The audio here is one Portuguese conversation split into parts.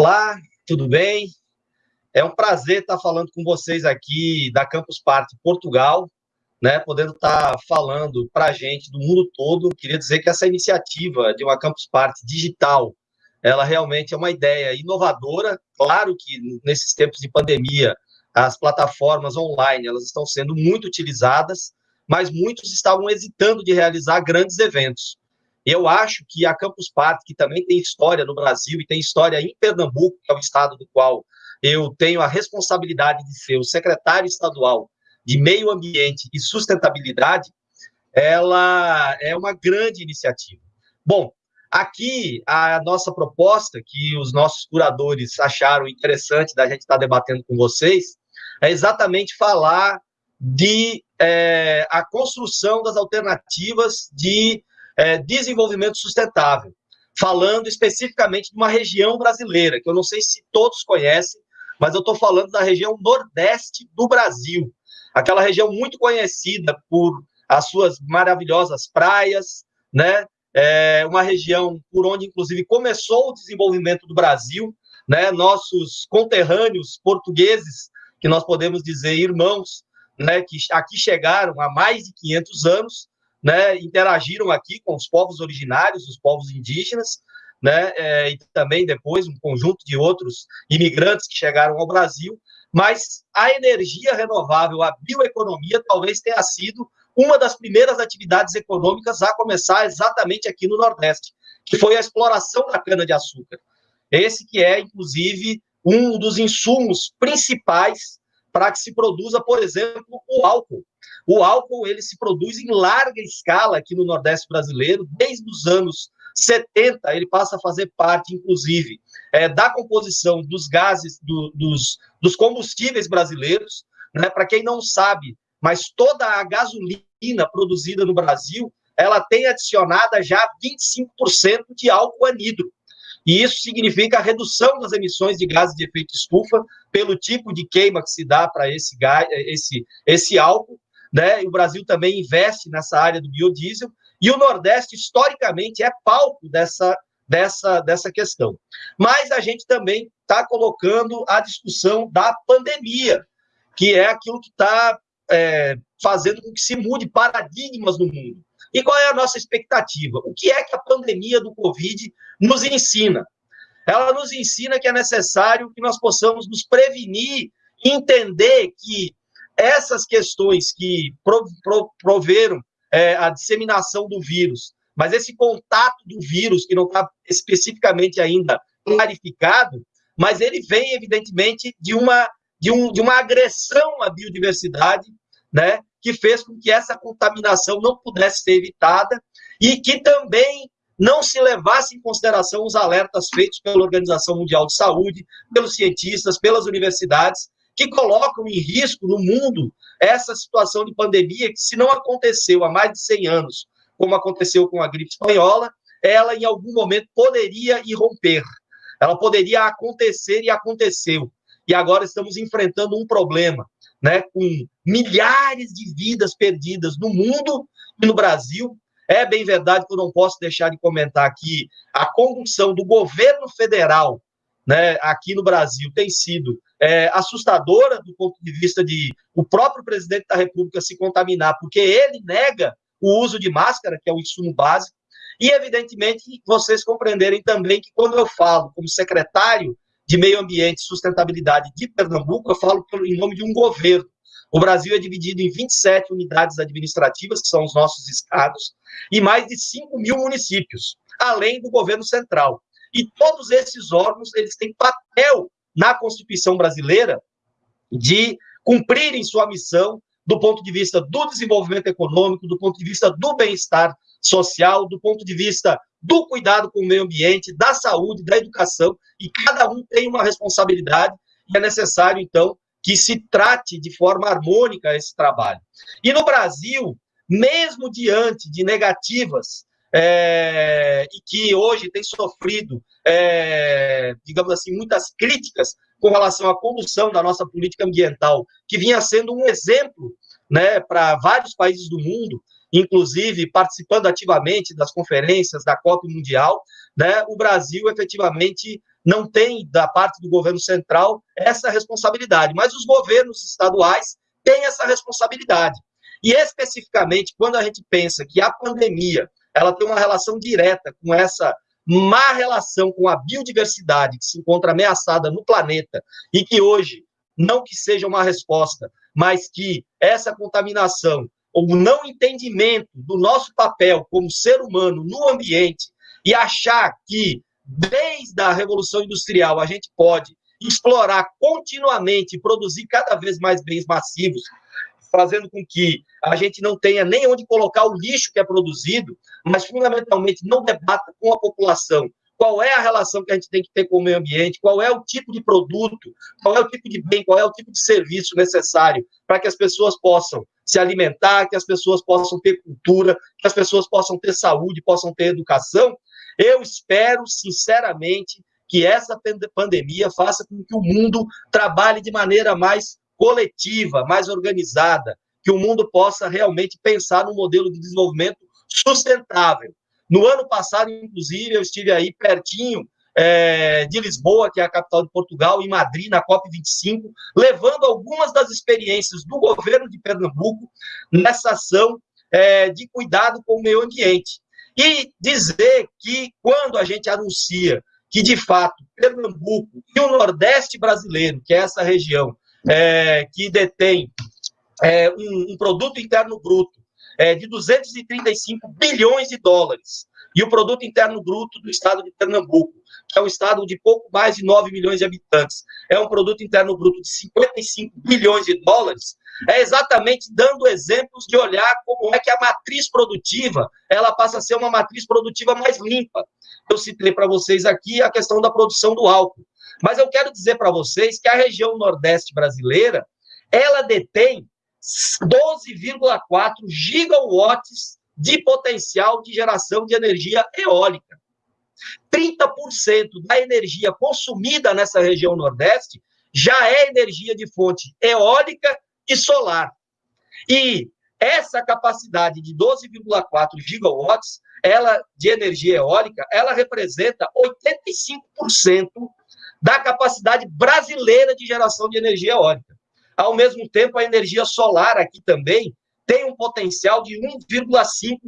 Olá, tudo bem? É um prazer estar falando com vocês aqui da Campus Party Portugal, né, podendo estar falando para a gente do mundo todo. Queria dizer que essa iniciativa de uma Campus Party digital, ela realmente é uma ideia inovadora. Claro que nesses tempos de pandemia, as plataformas online elas estão sendo muito utilizadas, mas muitos estavam hesitando de realizar grandes eventos. Eu acho que a Campus Party, que também tem história no Brasil e tem história em Pernambuco, que é o estado do qual eu tenho a responsabilidade de ser o secretário estadual de Meio Ambiente e Sustentabilidade, ela é uma grande iniciativa. Bom, aqui a nossa proposta, que os nossos curadores acharam interessante da gente estar debatendo com vocês, é exatamente falar de é, a construção das alternativas de é, desenvolvimento sustentável, falando especificamente de uma região brasileira, que eu não sei se todos conhecem, mas eu estou falando da região nordeste do Brasil, aquela região muito conhecida por as suas maravilhosas praias, né? É uma região por onde, inclusive, começou o desenvolvimento do Brasil, né? Nossos conterrâneos portugueses, que nós podemos dizer irmãos, né? Que aqui chegaram há mais de 500 anos, né? Interagiram aqui com os povos originários, os povos indígenas, né, é, e também depois um conjunto de outros imigrantes que chegaram ao Brasil, mas a energia renovável, a bioeconomia, talvez tenha sido uma das primeiras atividades econômicas a começar exatamente aqui no Nordeste, que foi a exploração da cana-de-açúcar. Esse que é, inclusive, um dos insumos principais para que se produza, por exemplo, o álcool. O álcool ele se produz em larga escala aqui no Nordeste brasileiro, desde os anos 70, ele passa a fazer parte, inclusive, é, da composição dos gases, do, dos, dos combustíveis brasileiros. Né? Para quem não sabe, mas toda a gasolina produzida no Brasil, ela tem adicionada já 25% de álcool anidro. E isso significa a redução das emissões de gases de efeito estufa pelo tipo de queima que se dá para esse, esse, esse álcool. Né? O Brasil também investe nessa área do biodiesel, e o Nordeste, historicamente, é palco dessa, dessa, dessa questão. Mas a gente também está colocando a discussão da pandemia, que é aquilo que está é, fazendo com que se mude paradigmas no mundo. E qual é a nossa expectativa? O que é que a pandemia do Covid nos ensina? Ela nos ensina que é necessário que nós possamos nos prevenir, entender que essas questões que proveram é, a disseminação do vírus, mas esse contato do vírus, que não está especificamente ainda clarificado, mas ele vem, evidentemente, de uma, de, um, de uma agressão à biodiversidade, né, que fez com que essa contaminação não pudesse ser evitada e que também não se levasse em consideração os alertas feitos pela Organização Mundial de Saúde, pelos cientistas, pelas universidades, que colocam em risco no mundo essa situação de pandemia que, se não aconteceu há mais de 100 anos, como aconteceu com a gripe espanhola, ela em algum momento poderia irromper. Ela poderia acontecer e aconteceu. E agora estamos enfrentando um problema, né, com milhares de vidas perdidas no mundo e no Brasil. É bem verdade que eu não posso deixar de comentar aqui a condução do governo federal né, aqui no Brasil tem sido é, assustadora do ponto de vista de o próprio presidente da República se contaminar, porque ele nega o uso de máscara, que é o insumo básico, e evidentemente vocês compreenderem também que quando eu falo como secretário de Meio Ambiente e Sustentabilidade de Pernambuco, eu falo em nome de um governo. O Brasil é dividido em 27 unidades administrativas, que são os nossos estados, e mais de 5 mil municípios, além do governo central. E todos esses órgãos, eles têm papel na Constituição brasileira de cumprirem sua missão do ponto de vista do desenvolvimento econômico, do ponto de vista do bem-estar social, do ponto de vista do cuidado com o meio ambiente, da saúde, da educação, e cada um tem uma responsabilidade, e é necessário, então, que se trate de forma harmônica esse trabalho. E no Brasil, mesmo diante de negativas é, e que hoje tem sofrido, é, digamos assim, muitas críticas com relação à condução da nossa política ambiental, que vinha sendo um exemplo né, para vários países do mundo, inclusive participando ativamente das conferências da COP Mundial, né, o Brasil efetivamente não tem, da parte do governo central, essa responsabilidade, mas os governos estaduais têm essa responsabilidade. E especificamente, quando a gente pensa que a pandemia ela tem uma relação direta com essa má relação com a biodiversidade que se encontra ameaçada no planeta e que hoje, não que seja uma resposta, mas que essa contaminação, ou não entendimento do nosso papel como ser humano no ambiente e achar que desde a Revolução Industrial a gente pode explorar continuamente produzir cada vez mais bens massivos fazendo com que a gente não tenha nem onde colocar o lixo que é produzido, mas fundamentalmente não debata com a população qual é a relação que a gente tem que ter com o meio ambiente, qual é o tipo de produto, qual é o tipo de bem, qual é o tipo de serviço necessário para que as pessoas possam se alimentar, que as pessoas possam ter cultura, que as pessoas possam ter saúde, possam ter educação. Eu espero, sinceramente, que essa pandemia faça com que o mundo trabalhe de maneira mais coletiva, mais organizada, que o mundo possa realmente pensar num modelo de desenvolvimento sustentável. No ano passado, inclusive, eu estive aí pertinho é, de Lisboa, que é a capital de Portugal, em Madrid, na COP25, levando algumas das experiências do governo de Pernambuco nessa ação é, de cuidado com o meio ambiente. E dizer que, quando a gente anuncia que, de fato, Pernambuco e o Nordeste brasileiro, que é essa região, é, que detém é, um, um, produto interno bruto é, de 235 bilhões de dólares, e o produto interno bruto do estado de Pernambuco, que é um estado de pouco mais de 9 milhões de habitantes, é um produto interno bruto de 55 bilhões de dólares, é exatamente dando exemplos de olhar como é que a matriz produtiva ela passa a ser uma matriz produtiva mais limpa. Eu citei para vocês aqui a questão da produção do álcool. Mas eu quero dizer para vocês que a região nordeste brasileira, ela detém 12,4 gigawatts de potencial de geração de energia eólica. 30% da energia consumida nessa região nordeste já é energia de fonte eólica e solar. E essa capacidade de 12,4 gigawatts, ela de energia eólica, ela representa 85% da capacidade brasileira de geração de energia eólica. Ao mesmo tempo, a energia solar aqui também tem um potencial de 1,5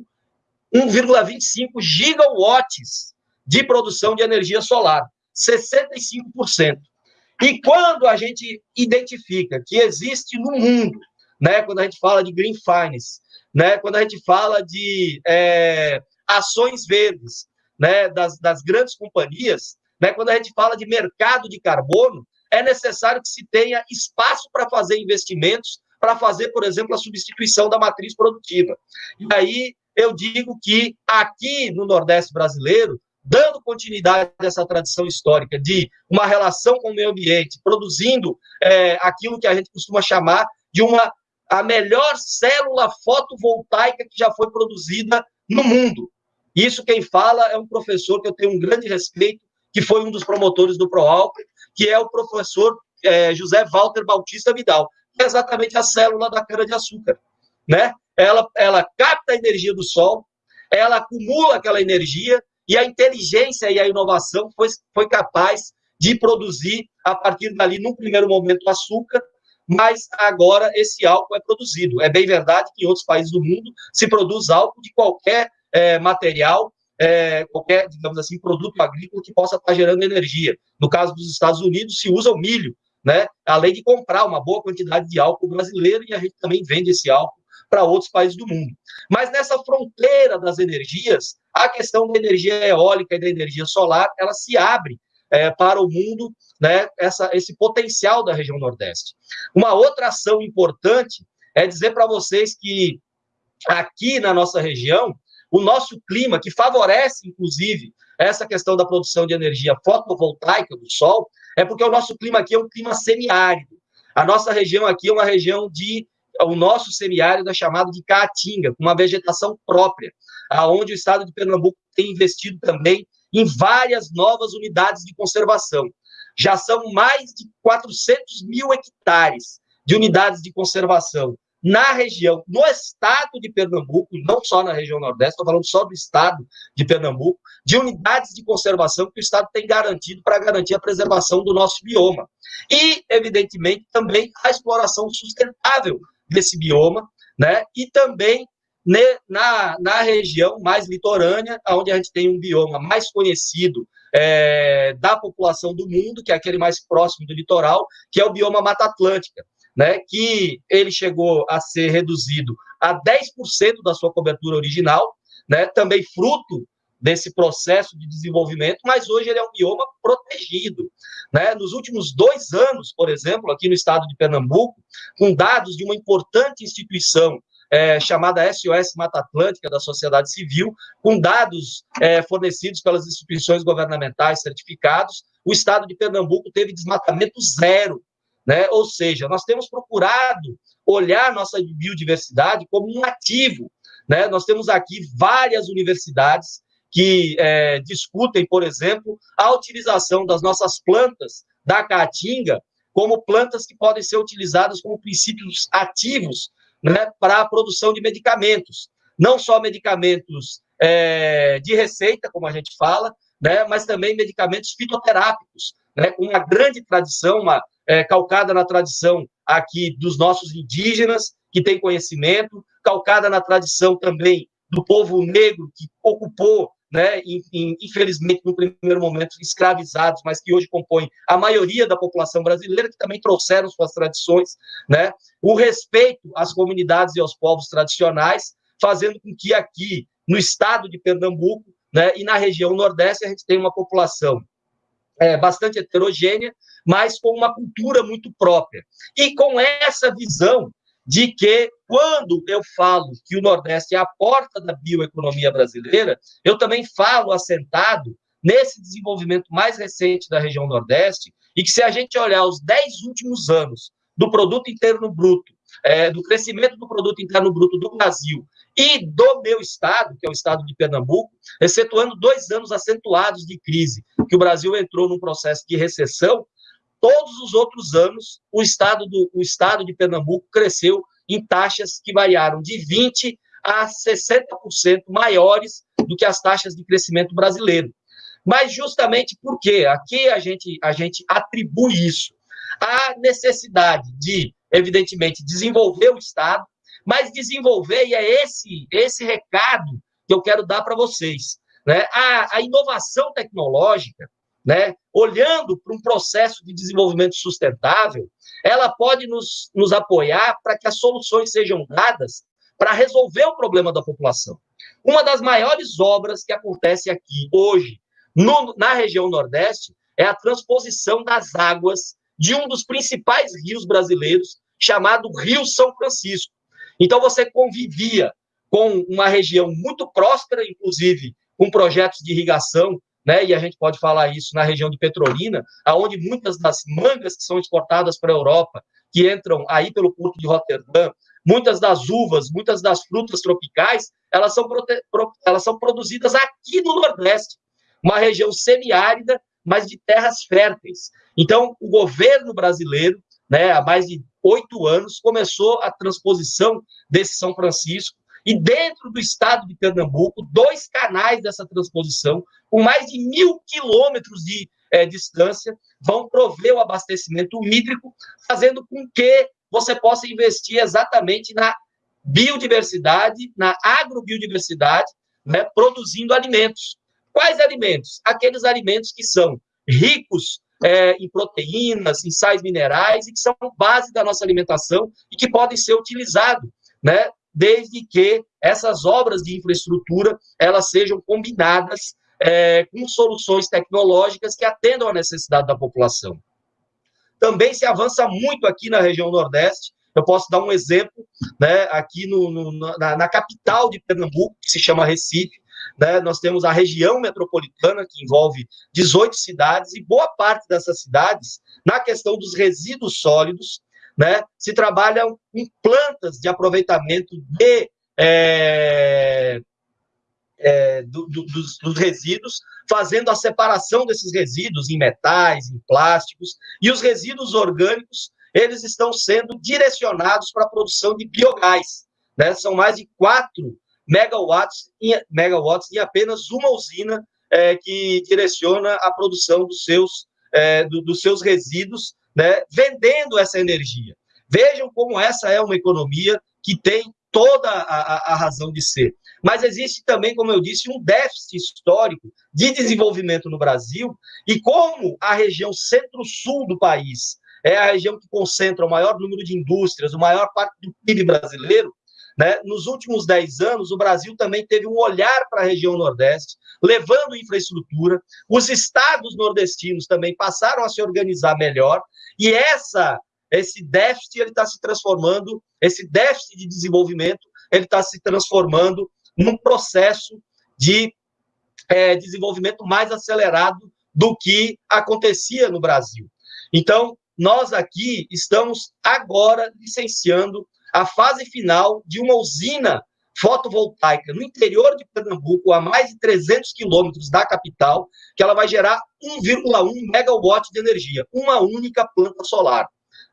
1,25 gigawatts de produção de energia solar, 65%. E quando a gente identifica que existe no mundo, né, quando a gente fala de green finance, né, quando a gente fala de é, ações verdes, né, das, das grandes companhias, né? Quando a gente fala de mercado de carbono, é necessário que se tenha espaço para fazer investimentos, para fazer, por exemplo, a substituição da matriz produtiva. E aí eu digo que aqui no Nordeste brasileiro, dando continuidade a essa tradição histórica de uma relação com o meio ambiente, produzindo é, aquilo que a gente costuma chamar de uma a melhor célula fotovoltaica que já foi produzida no mundo. Isso quem fala é um professor que eu tenho um grande respeito, que foi um dos promotores do ProAlp, que é o professor é, José Walter Bautista Vidal, é exatamente a célula da cana-de-açúcar. Né? Ela, ela capta a energia do sol, ela acumula aquela energia, e a inteligência e a inovação foi, foi capaz de produzir, a partir dali, num primeiro momento, açúcar, mas agora esse álcool é produzido. É bem verdade que em outros países do mundo se produz álcool de qualquer é, material é, qualquer, digamos assim, produto agrícola que possa estar gerando energia. No caso dos Estados Unidos, se usa o milho, né? Além de comprar uma boa quantidade de álcool brasileiro e a gente também vende esse álcool para outros países do mundo. Mas nessa fronteira das energias, a questão da energia eólica e da energia solar, ela se abre é, para o mundo, né, essa, esse potencial da região Nordeste. Uma outra ação importante é dizer para vocês que aqui na nossa região, o nosso clima, que favorece, inclusive, essa questão da produção de energia fotovoltaica do sol, é porque o nosso clima aqui é um clima semiárido. A nossa região aqui é uma região de. O nosso semiárido é chamado de caatinga, com uma vegetação própria, aonde o estado de Pernambuco tem investido também em várias novas unidades de conservação. Já são mais de 400 mil hectares de unidades de conservação na região, no estado de Pernambuco, não só na região Nordeste, estou falando só do estado de Pernambuco, de unidades de conservação que o Estado tem garantido para garantir a preservação do nosso bioma. E, evidentemente, também a exploração sustentável desse bioma, né? E também na, na região mais litorânea, onde a gente tem um bioma mais conhecido é, da população do mundo, que é aquele mais próximo do litoral, que é o bioma Mata Atlântica né, que ele chegou a ser reduzido a 10% da sua cobertura original, né, também fruto desse processo de desenvolvimento, mas hoje ele é um bioma protegido. Né? Nos últimos dois anos, por exemplo, aqui no estado de Pernambuco, com dados de uma importante instituição é, chamada SOS Mata Atlântica da sociedade civil, com dados é, fornecidos pelas instituições governamentais certificados, o estado de Pernambuco teve desmatamento zero né? Ou seja, nós temos procurado olhar nossa biodiversidade como um ativo. Né? Nós temos aqui várias universidades que é, discutem, por exemplo, a utilização das nossas plantas da caatinga como plantas que podem ser utilizadas como princípios ativos né, para a produção de medicamentos. Não só medicamentos é, de receita, como a gente fala, né, mas também medicamentos fitoterápicos, né, com uma grande tradição, uma, é, calcada na tradição aqui dos nossos indígenas, que tem conhecimento, calcada na tradição também do povo negro que ocupou, né, infelizmente no primeiro momento escravizados, mas que hoje compõem a maioria da população brasileira, que também trouxeram suas tradições, né, o respeito às comunidades e aos povos tradicionais, fazendo com que aqui no estado de Pernambuco, né, e na região Nordeste a gente tenha uma população é, bastante heterogênea, mas com uma cultura muito própria. E com essa visão de que, quando eu falo que o Nordeste é a porta da bioeconomia brasileira, eu também falo assentado nesse desenvolvimento mais recente da região Nordeste, e que se a gente olhar os dez últimos anos do produto interno bruto, é, do crescimento do produto interno bruto do Brasil e do meu estado, que é o estado de Pernambuco, excetuando dois anos acentuados de crise, que o Brasil entrou num processo de recessão, todos os outros anos o estado, do, o estado de Pernambuco cresceu em taxas que variaram de 20% a 60% maiores do que as taxas de crescimento brasileiro. Mas justamente porque aqui a gente, a gente atribui isso à necessidade de, evidentemente, desenvolver o Estado, mas desenvolver, e é esse, esse recado que eu quero dar para vocês. Né? A, a inovação tecnológica, né, olhando para um processo de desenvolvimento sustentável, ela pode nos, nos apoiar para que as soluções sejam dadas para resolver o problema da população. Uma das maiores obras que acontece aqui hoje, no, na região Nordeste, é a transposição das águas de um dos principais rios brasileiros, chamado Rio São Francisco. Então, você convivia com uma região muito próspera, inclusive com projetos de irrigação né? E a gente pode falar isso na região de Petrolina, aonde muitas das mangas que são exportadas para a Europa, que entram aí pelo porto de Roterdã, muitas das uvas, muitas das frutas tropicais, elas são, elas são produzidas aqui no Nordeste, uma região semiárida, mas de terras férteis. Então, o governo brasileiro, né, há mais de oito anos, começou a transposição desse São Francisco e dentro do estado de Pernambuco, dois canais dessa transposição, com mais de mil quilômetros de é, distância, vão prover o abastecimento hídrico, fazendo com que você possa investir exatamente na biodiversidade, na agrobiodiversidade, né, produzindo alimentos. Quais alimentos? Aqueles alimentos que são ricos é, em proteínas, em sais minerais, e que são base da nossa alimentação e que podem ser utilizados né, desde que essas obras de infraestrutura elas sejam combinadas é, com soluções tecnológicas que atendam à necessidade da população. Também se avança muito aqui na região Nordeste. Eu posso dar um exemplo, né, aqui no, no, na, na, capital de Pernambuco, que se chama Recife. Né, nós temos a região metropolitana, que envolve 18 cidades, e boa parte dessas cidades, na questão dos resíduos sólidos, né, se trabalham em plantas de aproveitamento de, é, é, do, do, dos, dos, resíduos, fazendo a separação desses resíduos em metais, em plásticos, e os resíduos orgânicos, eles estão sendo direcionados para a produção de biogás. Né? São mais de 4 megawatts em, megawatts em apenas uma usina é, que direciona a produção dos seus, é, do, dos seus resíduos, né? vendendo essa energia. Vejam como essa é uma economia que tem toda a, a, razão de ser. Mas existe também, como eu disse, um déficit histórico de desenvolvimento no Brasil, e como a região centro-sul do país é a região que concentra o maior número de indústrias, o maior parte do PIB brasileiro, né? Nos últimos 10 anos, o Brasil também teve um olhar para a região Nordeste, levando infraestrutura. Os estados nordestinos também passaram a se organizar melhor, e essa esse déficit ele está se transformando, esse déficit de desenvolvimento, ele está se transformando num processo de é, desenvolvimento mais acelerado do que acontecia no Brasil. Então, nós aqui estamos agora licenciando a fase final de uma usina fotovoltaica no interior de Pernambuco, a mais de 300 quilômetros da capital, que ela vai gerar 1,1 megawatt de energia, uma única planta solar.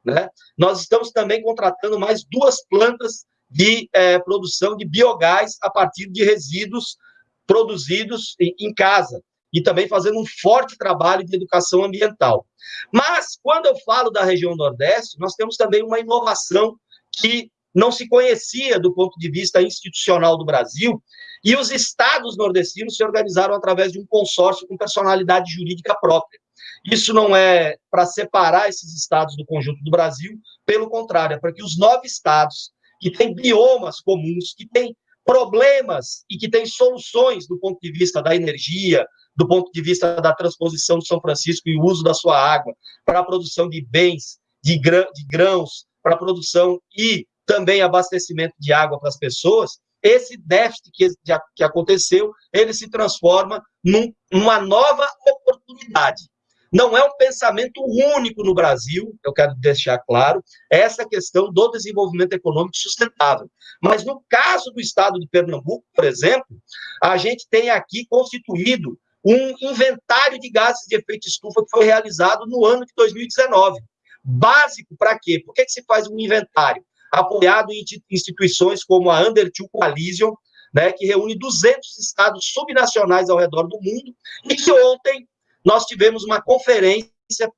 Né? Nós estamos também contratando mais duas plantas de é, produção de biogás a partir de resíduos produzidos em, em casa e também fazendo um forte trabalho de educação ambiental. Mas, quando eu falo da região Nordeste, nós temos também uma inovação que não se conhecia do ponto de vista institucional do Brasil, e os estados nordestinos se organizaram através de um consórcio com personalidade jurídica própria. Isso não é para separar esses estados do conjunto do Brasil, pelo contrário, é para que os nove estados que têm biomas comuns, que têm problemas e que têm soluções do ponto de vista da energia, do ponto de vista da transposição de São Francisco e o uso da sua água para a produção de bens, de, grã, de grãos, para a produção e também abastecimento de água para as pessoas, esse déficit que, que aconteceu, ele se transforma num, numa nova oportunidade. Não é um pensamento único no Brasil, eu quero deixar claro, essa questão do desenvolvimento econômico sustentável. Mas no caso do estado de Pernambuco, por exemplo, a gente tem aqui constituído um inventário de gases de efeito estufa que foi realizado no ano de 2019. Básico para quê? Por que, que se faz um inventário? Apoiado em instituições como a Under Two Coalition, né, que reúne 200 estados subnacionais ao redor do mundo, e que ontem nós tivemos uma conferência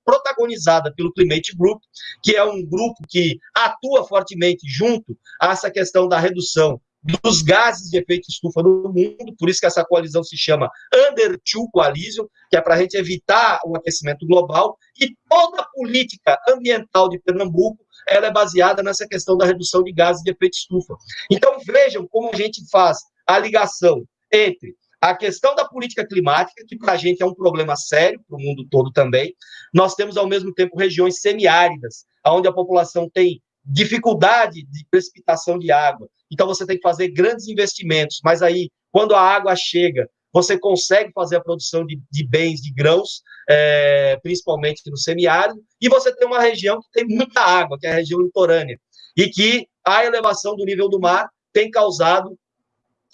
protagonizada pelo Climate Group, que é um grupo que atua fortemente junto a essa questão da redução dos gases de efeito estufa no mundo, por isso que essa coalizão se chama Under Two Coalition, que é para a gente evitar o aquecimento global, e toda a política ambiental de Pernambuco ela é baseada nessa questão da redução de gases de efeito estufa. Então vejam como a gente faz a ligação entre a questão da política climática, que para a gente é um problema sério, para o mundo todo também. Nós temos, ao mesmo tempo, regiões semiáridas, onde a população tem dificuldade de precipitação de água. Então, você tem que fazer grandes investimentos, mas aí, quando a água chega, você consegue fazer a produção de, de bens, de grãos, é, principalmente no semiárido, e você tem uma região que tem muita água, que é a região litorânea, e que a elevação do nível do mar tem causado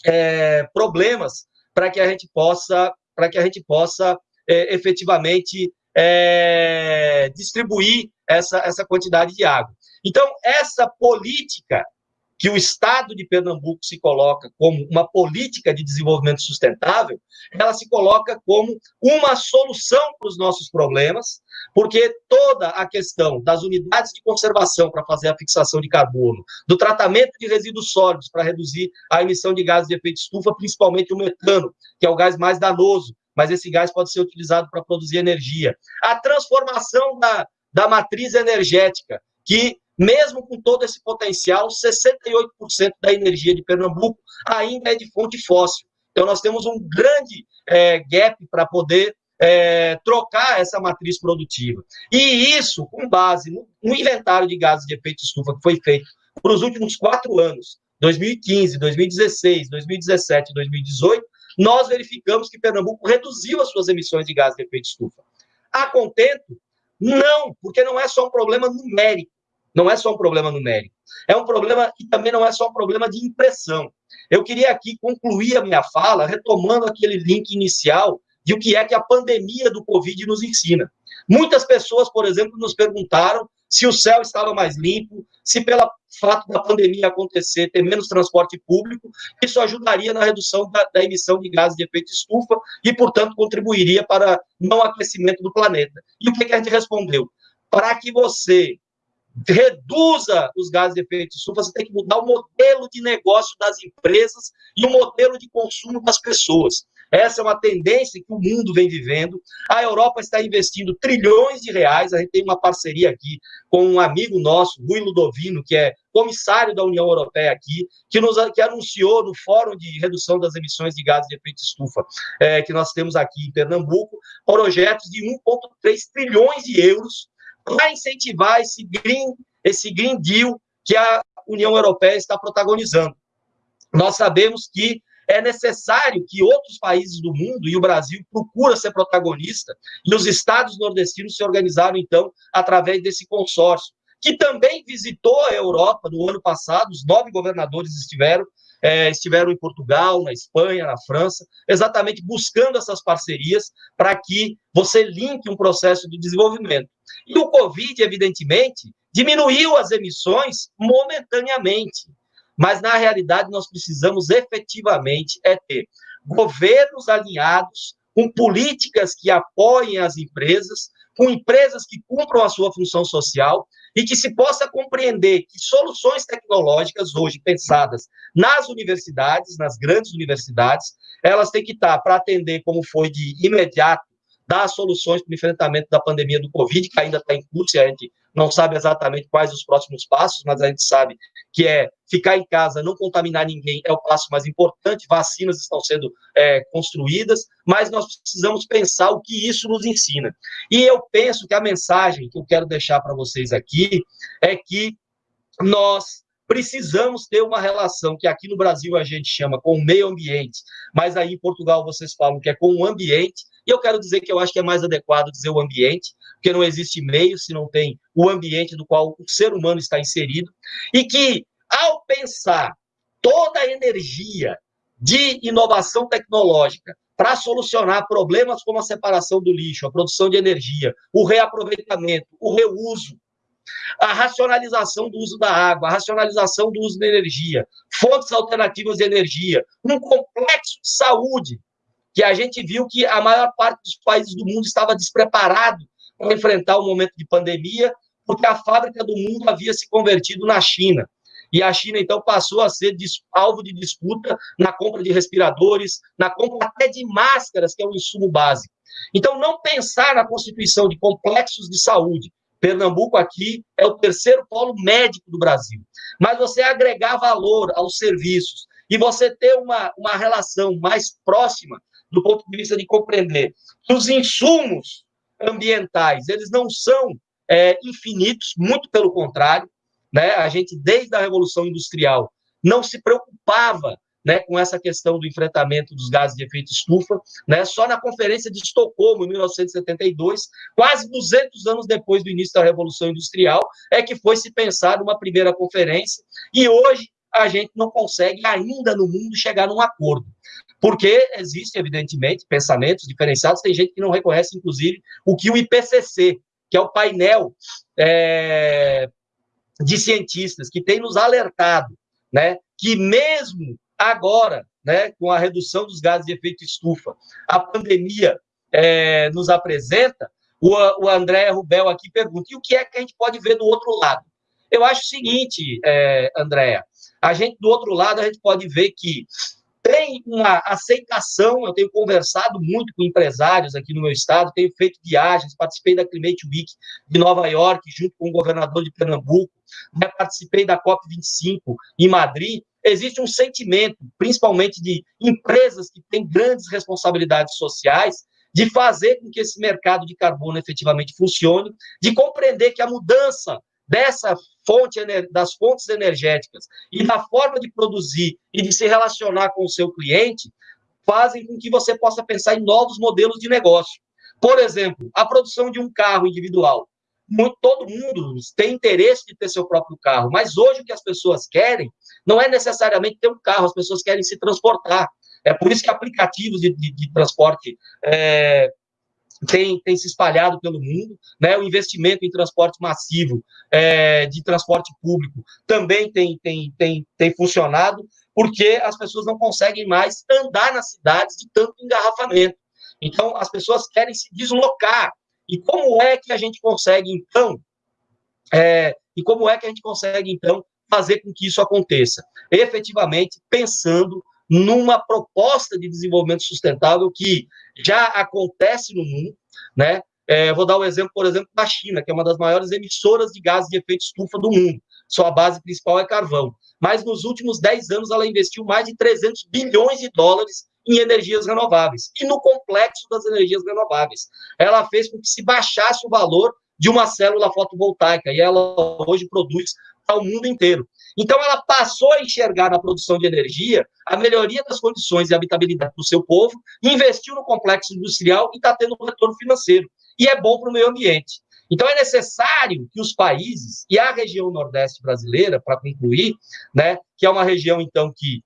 é, problemas para que a gente possa, para que a gente possa é, efetivamente é, distribuir essa, essa quantidade de água. Então, essa política que o Estado de Pernambuco se coloca como uma política de desenvolvimento sustentável, ela se coloca como uma solução para os nossos problemas, porque toda a questão das unidades de conservação para fazer a fixação de carbono, do tratamento de resíduos sólidos para reduzir a emissão de gases de efeito estufa, principalmente o metano, que é o gás mais danoso, mas esse gás pode ser utilizado para produzir energia. A transformação da, da matriz energética, que mesmo com todo esse potencial, 68% da energia de Pernambuco ainda é de fonte fóssil. Então, nós temos um grande é, gap para poder é, trocar essa matriz produtiva. E isso, com base no, no inventário de gases de efeito estufa que foi feito por os últimos quatro anos, 2015, 2016, 2017 e 2018, nós verificamos que Pernambuco reduziu as suas emissões de gases de efeito estufa. A contento? Não, porque não é só um problema numérico. Não é só um problema numérico. É um problema e também não é só um problema de impressão. Eu queria aqui concluir a minha fala retomando aquele link inicial de o que é que a pandemia do Covid nos ensina. Muitas pessoas, por exemplo, nos perguntaram se o céu estava mais limpo, se pelo fato da pandemia acontecer, ter menos transporte público, isso ajudaria na redução da, da emissão de gases de efeito estufa e, portanto, contribuiria para não aquecimento do planeta. E o que, que a gente respondeu? Para que você reduza os gases de efeito estufa, você tem que mudar o modelo de negócio das empresas e o modelo de consumo das pessoas. Essa é uma tendência que o mundo vem vivendo. A Europa está investindo trilhões de reais. A gente tem uma parceria aqui com um amigo nosso, Rui Ludovino, que é comissário da União Europeia aqui, que nos que anunciou no Fórum de Redução das Emissões de Gases de Efeito Estufa, é, que nós temos aqui em Pernambuco, projetos de 1,3 trilhões de euros para incentivar esse green, esse green Deal que a União Europeia está protagonizando. Nós sabemos que é necessário que outros países do mundo, e o Brasil procura ser protagonista, e os estados nordestinos se organizaram, então, através desse consórcio, que também visitou a Europa no ano passado, os nove governadores estiveram, é, estiveram em Portugal, na Espanha, na França, exatamente buscando essas parcerias para que você linke um processo de desenvolvimento. E o Covid, evidentemente, diminuiu as emissões momentaneamente. Mas, na realidade, nós precisamos efetivamente é ter governos alinhados com políticas que apoiem as empresas, com empresas que cumpram a sua função social e que se possa compreender que soluções tecnológicas hoje pensadas nas universidades, nas grandes universidades, elas têm que estar para atender, como foi de imediato, dar soluções para o enfrentamento da pandemia do Covid, que ainda está em curso e a gente não sabe exatamente quais os próximos passos, mas a gente sabe que é ficar em casa, não contaminar ninguém é o passo mais importante, vacinas estão sendo é, construídas, mas nós precisamos pensar o que isso nos ensina. E eu penso que a mensagem que eu quero deixar para vocês aqui é que nós precisamos ter uma relação que aqui no Brasil a gente chama com o meio ambiente, mas aí em Portugal vocês falam que é com o ambiente, e eu quero dizer que eu acho que é mais adequado dizer o ambiente, porque não existe meio se não tem o ambiente do qual o ser humano está inserido, e que, ao pensar toda a energia de inovação tecnológica para solucionar problemas como a separação do lixo, a produção de energia, o reaproveitamento, o reuso, a racionalização do uso da água, a racionalização do uso da energia, fontes alternativas de energia, um complexo de saúde que a gente viu que a maior parte dos países do mundo estava despreparado para enfrentar o momento de pandemia, porque a fábrica do mundo havia se convertido na China. E a China, então, passou a ser alvo de disputa na compra de respiradores, na compra até de máscaras, que é um insumo básico. Então, não pensar na constituição de complexos de saúde. Pernambuco aqui é o terceiro polo médico do Brasil. Mas você agregar valor aos serviços e você ter uma, uma relação mais próxima do ponto de vista de compreender que os insumos ambientais, eles não são é, infinitos, muito pelo contrário, né? A gente, desde a Revolução Industrial, não se preocupava né, com essa questão do enfrentamento dos gases de efeito estufa, né, só na Conferência de Estocolmo, em 1972, quase 200 anos depois do início da Revolução Industrial, é que foi se pensar numa primeira conferência, e hoje a gente não consegue ainda no mundo chegar num acordo. Porque existem, evidentemente, pensamentos diferenciados, tem gente que não reconhece, inclusive, o que o IPCC, que é o painel é, de cientistas, que tem nos alertado, né, que mesmo agora, né, com a redução dos gases de efeito estufa, a pandemia é, nos apresenta, o, o André Rubel aqui pergunta, e o que é que a gente pode ver do outro lado? Eu acho o seguinte, é, Andréa, a gente, do outro lado, a gente pode ver que tem uma aceitação, eu tenho conversado muito com empresários aqui no meu estado, tenho feito viagens, participei da Climate Week de Nova York, junto com o governador de Pernambuco, né, participei da COP25 em Madrid, existe um sentimento, principalmente de empresas que têm grandes responsabilidades sociais, de fazer com que esse mercado de carbono efetivamente funcione, de compreender que a mudança dessa fonte das fontes energéticas e da forma de produzir e de se relacionar com o seu cliente fazem com que você possa pensar em novos modelos de negócio. Por exemplo, a produção de um carro individual. Todo mundo tem interesse de ter seu próprio carro, mas hoje o que as pessoas querem não é necessariamente ter um carro, as pessoas querem se transportar. É por isso que aplicativos de, de, de transporte é, tem, tem se espalhado pelo mundo, né? O investimento em transporte massivo, é, de transporte público, também tem, tem, tem, tem funcionado, porque as pessoas não conseguem mais andar nas cidades de tanto engarrafamento. Então, as pessoas querem se deslocar. E como é que a gente consegue, então, é, e como é que a gente consegue, então, fazer com que isso aconteça? Efetivamente, pensando numa proposta de desenvolvimento sustentável que já acontece no mundo, né? É, vou dar o um exemplo, por exemplo, da China, que é uma das maiores emissoras de gases de efeito estufa do mundo. Sua base principal é carvão. Mas nos últimos 10 anos ela investiu mais de 300 bilhões de dólares em energias renováveis e no complexo das energias renováveis. Ela fez com que se baixasse o valor de uma célula fotovoltaica e ela hoje produz para o mundo inteiro. Então, ela passou a enxergar na produção de energia a melhoria das condições de habitabilidade do seu povo, investiu no complexo industrial e está tendo um retorno financeiro. E é bom para o meio ambiente. Então, é necessário que os países, e a região nordeste brasileira, para concluir, né, que é uma região, então, que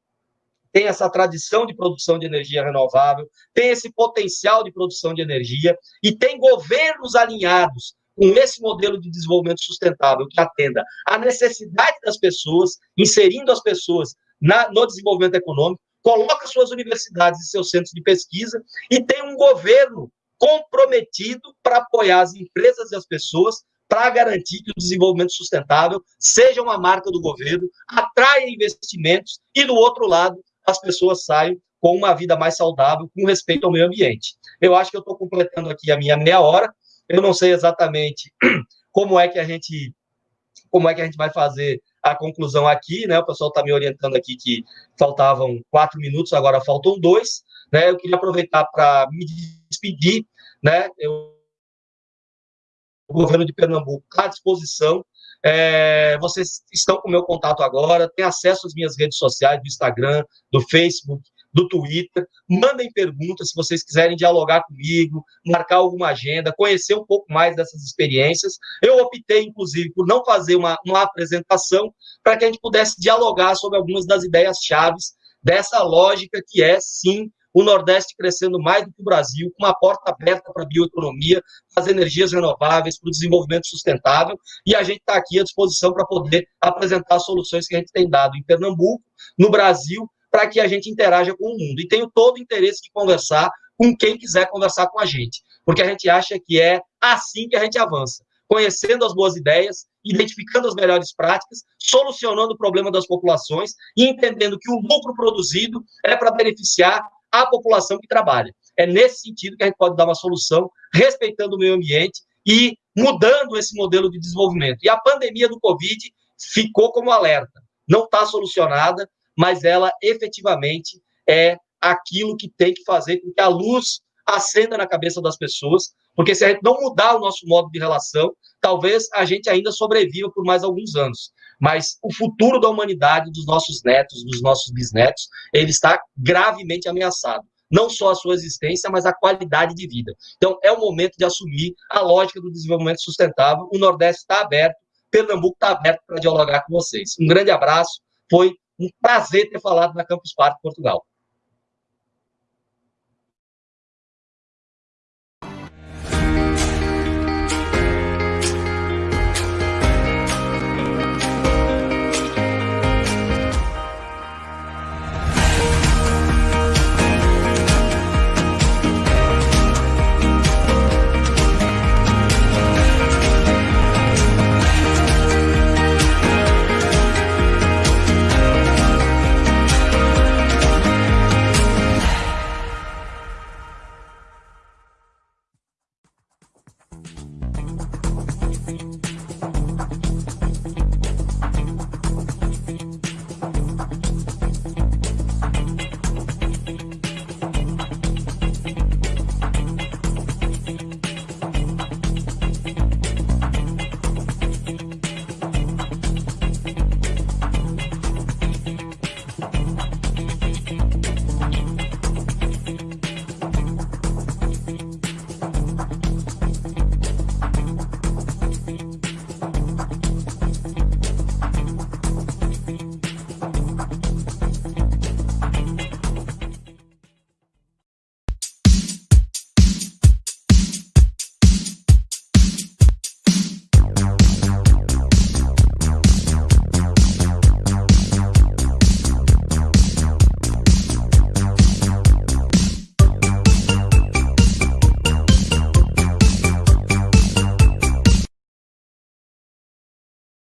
tem essa tradição de produção de energia renovável, tem esse potencial de produção de energia e tem governos alinhados com esse modelo de desenvolvimento sustentável que atenda à necessidade das pessoas, inserindo as pessoas na, no desenvolvimento econômico, coloca suas universidades e seus centros de pesquisa e tem um governo comprometido para apoiar as empresas e as pessoas para garantir que o desenvolvimento sustentável seja uma marca do governo, atraia investimentos e, do outro lado, as pessoas saiam com uma vida mais saudável, com respeito ao meio ambiente. Eu acho que eu estou completando aqui a minha meia hora. Eu não sei exatamente como é que a gente como é que a gente vai fazer a conclusão aqui, né? O pessoal está me orientando aqui que faltavam quatro minutos, agora faltam dois, né? Eu queria aproveitar para me despedir, né? Eu, o governo de Pernambuco está à disposição. É, vocês estão com o meu contato agora, têm acesso às minhas redes sociais, do Instagram, do Facebook, do Twitter. Mandem perguntas se vocês quiserem dialogar comigo, marcar alguma agenda, conhecer um pouco mais dessas experiências. Eu optei, inclusive, por não fazer uma, uma apresentação para que a gente pudesse dialogar sobre algumas das ideias chaves dessa lógica que é, sim, o Nordeste crescendo mais do que o Brasil, com uma porta aberta para a bioeconomia, para as energias renováveis, para o desenvolvimento sustentável, e a gente está aqui à disposição para poder apresentar soluções que a gente tem dado em Pernambuco, no Brasil para que a gente interaja com o mundo. E tenho todo o interesse de conversar com quem quiser conversar com a gente, porque a gente acha que é assim que a gente avança, conhecendo as boas ideias, identificando as melhores práticas, solucionando o problema das populações e entendendo que o lucro produzido é para beneficiar a população que trabalha. É nesse sentido que a gente pode dar uma solução, respeitando o meio ambiente e mudando esse modelo de desenvolvimento. E a pandemia do Covid ficou como alerta. Não está solucionada, mas ela efetivamente é aquilo que tem que fazer com que a luz acenda na cabeça das pessoas, porque se a gente não mudar o nosso modo de relação, talvez a gente ainda sobreviva por mais alguns anos. Mas o futuro da humanidade, dos nossos netos, dos nossos bisnetos, ele está gravemente ameaçado. Não só a sua existência, mas a qualidade de vida. Então, é o momento de assumir a lógica do desenvolvimento sustentável. O Nordeste está aberto, Pernambuco está aberto para dialogar com vocês. Um grande abraço, foi um prazer ter falado na Campus Party Portugal.